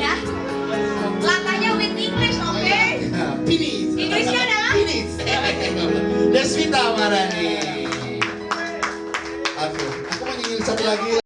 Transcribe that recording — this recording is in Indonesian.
ya. Latanya with English oke? Iya, iya. Okay? Pinis Inggrisnya adalah Pinis Deswita Marani. Aku aku mau nyanyi satu lagi ya.